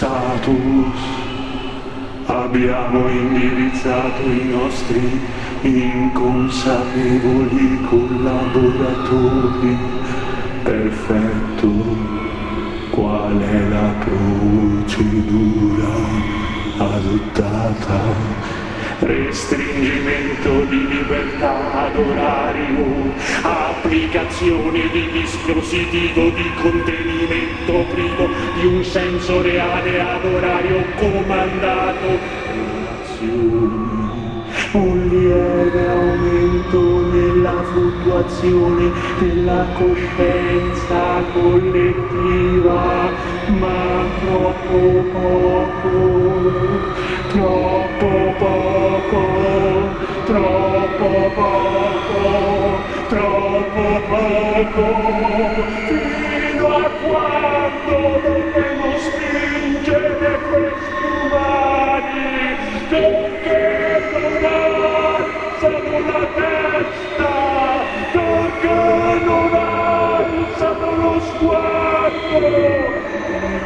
status. Abbiamo indirizzato i nostri inconsapevoli collaboratori. Perfetto. Qual è la procedura adottata restringimento di libertà ad orario, applicazione di dispositivo di contenimento privo di un senso reale ad orario comandato, relazioni un lieve aumento nella fluttuazione della coscienza collettiva, ma troppo poco, troppo poco troppo poco troppo poco fino a quando dovremo spingere questi umani perché non alzano la testa perché non alzano lo sguardo.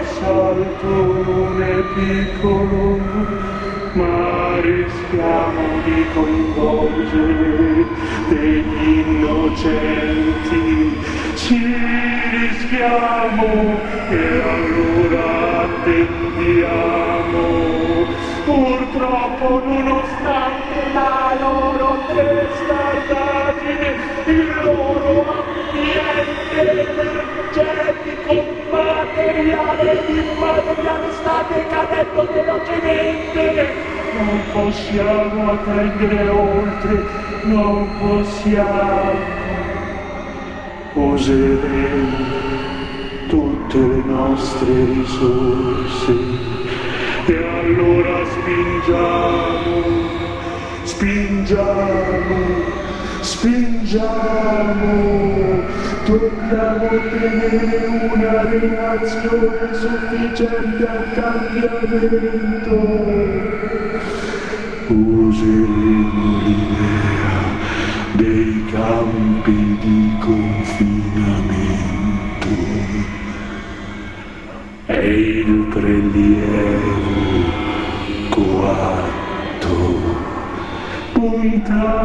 Salto non è piccolo ma rischiamo di coinvolgere degli innocenti. Ci rischiamo e allora attendiamo. Purtroppo nonostante la loro testardaggine, il loro ambiente energetico, materiale ed immateriale sta decadendo velocemente. Non possiamo attendere oltre, non possiamo. Useremo tutte le nostre risorse e allora spingiamo, spingiamo, spingiamo, dobbiamo ottenere una reazione sufficiente al cambiamento. Useremo l'idea dei campi di confinamento e il prelievo coatto. Puntate.